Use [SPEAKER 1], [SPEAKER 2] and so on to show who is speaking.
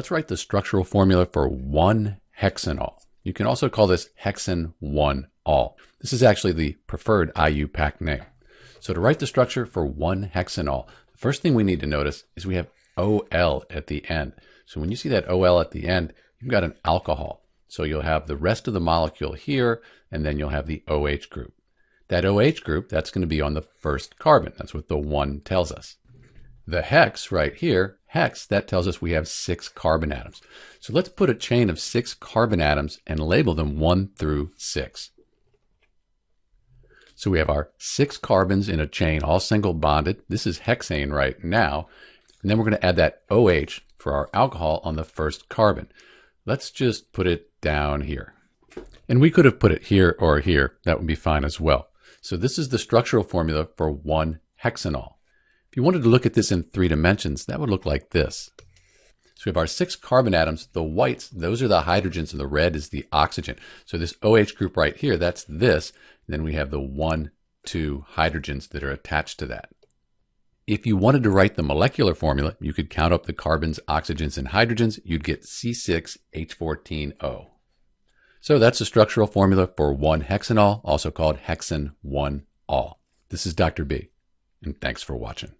[SPEAKER 1] Let's write the structural formula for 1-hexanol. You can also call this hexan-1-ol. This is actually the preferred IUPAC name. So to write the structure for 1-hexanol, the first thing we need to notice is we have OL at the end. So when you see that OL at the end, you've got an alcohol. So you'll have the rest of the molecule here, and then you'll have the OH group. That OH group, that's going to be on the first carbon. That's what the 1 tells us. The hex right here, hex, that tells us we have six carbon atoms. So let's put a chain of six carbon atoms and label them 1 through 6. So we have our six carbons in a chain, all single bonded. This is hexane right now. And then we're going to add that OH for our alcohol on the first carbon. Let's just put it down here. And we could have put it here or here. That would be fine as well. So this is the structural formula for 1-hexanol. If you wanted to look at this in three dimensions, that would look like this. So we have our six carbon atoms. The whites, those are the hydrogens, and the red is the oxygen. So this OH group right here, that's this. And then we have the one, two hydrogens that are attached to that. If you wanted to write the molecular formula, you could count up the carbons, oxygens, and hydrogens. You'd get C6H14O. So that's the structural formula for 1-hexanol, also called hexane 1-ol. This is Dr. B, and thanks for watching.